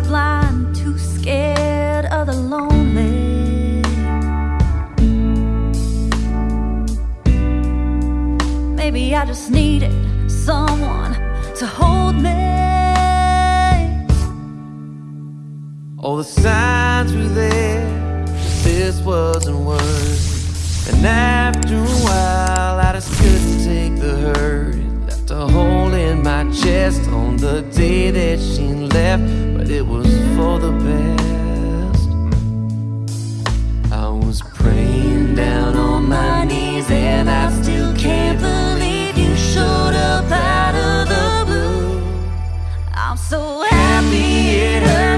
blind, too scared of the lonely. Maybe I just needed someone to hold me. All the signs were there, this wasn't worth. And after on the day that she left, but it was for the best. I was praying down on my knees, and I still can't believe you showed up out of the blue. I'm so happy it hurt.